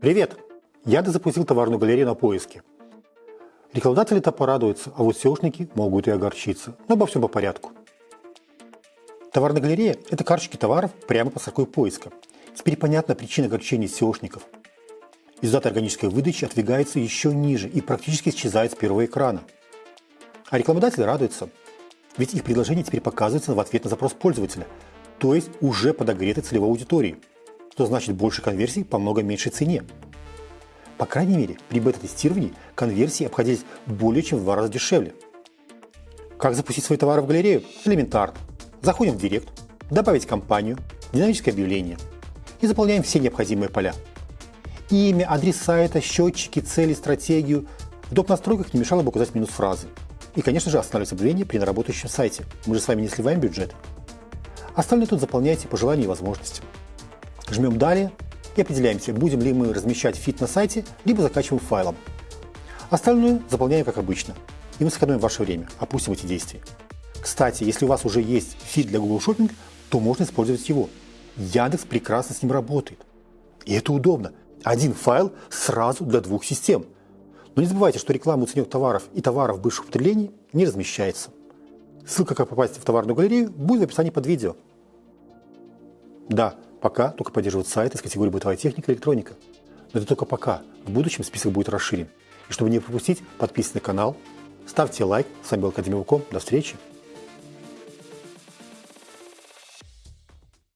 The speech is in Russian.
Привет! Яндекс запустил товарную галерею на поиске. Рекламодатели-то порадуются, а вот SEOшники могут и огорчиться. Но обо всем по порядку. Товарная галерея – это карточки товаров прямо по строке поиска. Теперь понятна причина огорчения SEOшников. Результат органической выдачи отвигается еще ниже и практически исчезает с первого экрана. А рекламодатели радуются, ведь их предложение теперь показывается в ответ на запрос пользователя, то есть уже подогретой целевой аудитории, что значит больше конверсий по много меньшей цене. По крайней мере, при бета-тестировании конверсии обходились более чем в два раза дешевле. Как запустить свои товары в галерею? Элементарно. Заходим в Директ, добавить компанию, динамическое объявление и заполняем все необходимые поля. Имя, адрес сайта, счетчики, цели, стратегию. В доп. настройках не мешало бы указать минус фразы. И, конечно же, останавливать объявление при неработающем сайте. Мы же с вами не сливаем бюджет. Остальное тут заполняйте по желанию и возможностям. Жмем «Далее» и определяемся, будем ли мы размещать фид на сайте, либо закачиваем файлом. Остальное заполняем как обычно. И мы сэкономим ваше время, опустим эти действия. Кстати, если у вас уже есть фид для Google Shopping, то можно использовать его. Яндекс прекрасно с ним работает. И это удобно. Один файл сразу для двух систем. Но не забывайте, что реклама уцененных товаров и товаров бывших употреблений не размещается. Ссылка, как попасть в товарную галерею, будет в описании под видео. Да, пока только поддерживают сайты с категорией бытовая техника и электроника. Но это только пока. В будущем список будет расширен. И чтобы не пропустить, подписывайтесь на канал, ставьте лайк. С вами был Академия До встречи!